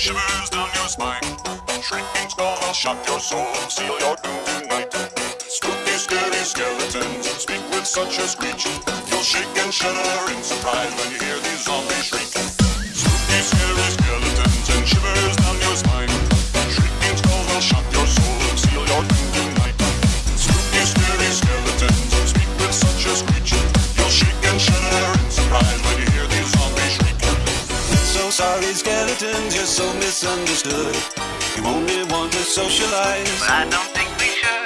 shivers down your spine. Shrieking skull will shock your soul, seal your doom tonight. Spooky, scary skeletons speak with such a screech. You'll shake and shudder in surprise when you hear these zombies shriek. Sorry, skeletons, you're so misunderstood. You only want to socialize. But I don't think we should.